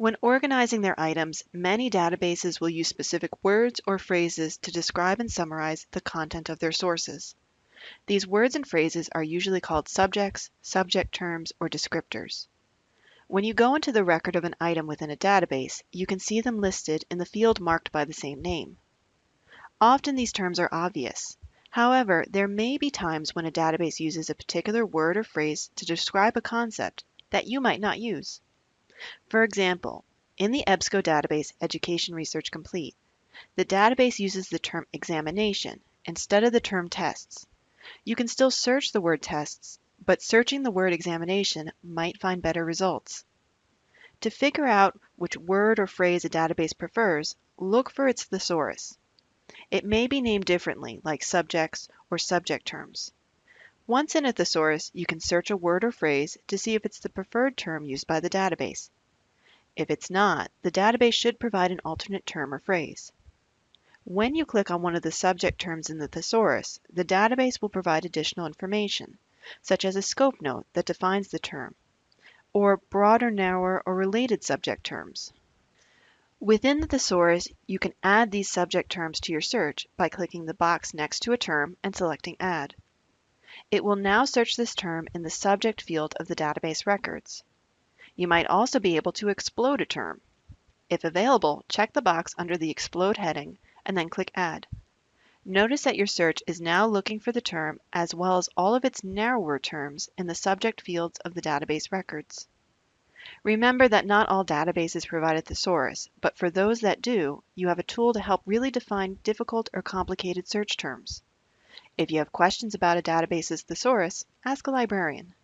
When organizing their items, many databases will use specific words or phrases to describe and summarize the content of their sources. These words and phrases are usually called subjects, subject terms, or descriptors. When you go into the record of an item within a database, you can see them listed in the field marked by the same name. Often these terms are obvious. However, there may be times when a database uses a particular word or phrase to describe a concept that you might not use. For example, in the EBSCO database Education Research Complete, the database uses the term examination instead of the term tests. You can still search the word tests, but searching the word examination might find better results. To figure out which word or phrase a database prefers, look for its thesaurus. It may be named differently, like subjects or subject terms. Once in a thesaurus, you can search a word or phrase to see if it's the preferred term used by the database. If it's not, the database should provide an alternate term or phrase. When you click on one of the subject terms in the thesaurus, the database will provide additional information, such as a scope note that defines the term, or broader, narrower, or related subject terms. Within the thesaurus, you can add these subject terms to your search by clicking the box next to a term and selecting Add. It will now search this term in the subject field of the database records. You might also be able to explode a term. If available, check the box under the Explode heading and then click Add. Notice that your search is now looking for the term as well as all of its narrower terms in the subject fields of the database records. Remember that not all databases provide a thesaurus, but for those that do, you have a tool to help really define difficult or complicated search terms. If you have questions about a database's thesaurus, ask a librarian.